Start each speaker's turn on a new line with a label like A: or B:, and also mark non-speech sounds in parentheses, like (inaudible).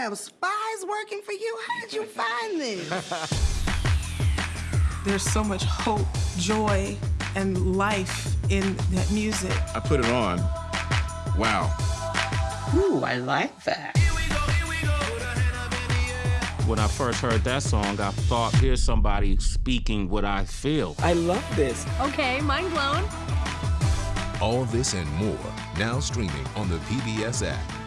A: have spies working for you? How did you find this? (laughs)
B: There's so much hope, joy, and life in that music.
C: I put it on. Wow.
A: Ooh, I like that.
D: When I first heard that song, I thought, here's somebody speaking what I feel.
E: I love this.
F: Okay, mind blown.
G: All this and more now streaming on the PBS app.